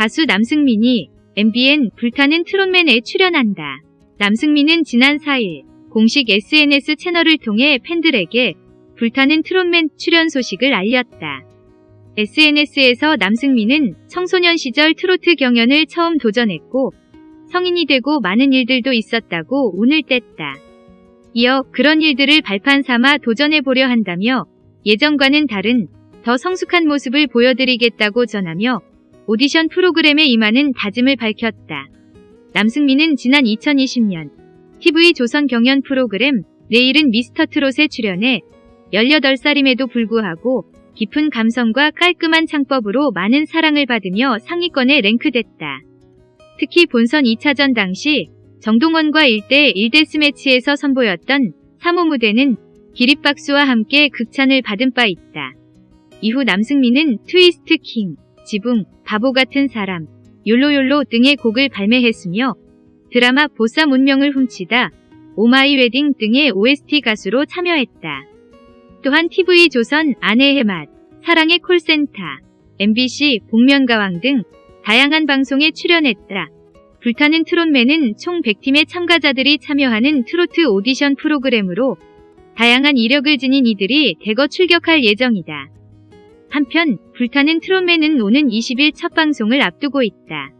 가수 남승민이 MBN 불타는 트롯맨에 출연한다. 남승민은 지난 4일 공식 SNS 채널을 통해 팬들에게 불타는 트롯맨 출연 소식을 알렸다. SNS에서 남승민은 청소년 시절 트로트 경연을 처음 도전했고 성인이 되고 많은 일들도 있었다고 운을 뗐다. 이어 그런 일들을 발판 삼아 도전해보려 한다며 예전과는 다른 더 성숙한 모습을 보여드리겠다고 전하며 오디션 프로그램에 임하는 다짐을 밝혔다. 남승민은 지난 2020년 TV 조선 경연 프로그램 내일은 미스터 트롯에 출연해 18살임에도 불구하고 깊은 감성과 깔끔한 창법으로 많은 사랑을 받으며 상위권에 랭크됐다. 특히 본선 2차전 당시 정동원과 1대 1데스 매치에서 선보였던 3호 무대는 기립박수와 함께 극찬을 받은 바 있다. 이후 남승민은 트위스트 킹, 지붕, 바보 같은 사람, 욜로욜로 등의 곡을 발매했으며 드라마 보쌈 운명을 훔치다, 오마이 웨딩 등의 OST 가수로 참여했다. 또한 TV조선 아내의 맛, 사랑의 콜센터, MBC 복면가왕 등 다양한 방송에 출연했다. 불타는 트롯맨은 총 100팀의 참가자들이 참여하는 트로트 오디션 프로그램으로 다양한 이력을 지닌 이들이 대거 출격할 예정이다. 한편 불타는 트롯맨은 오는 20일 첫 방송을 앞두고 있다.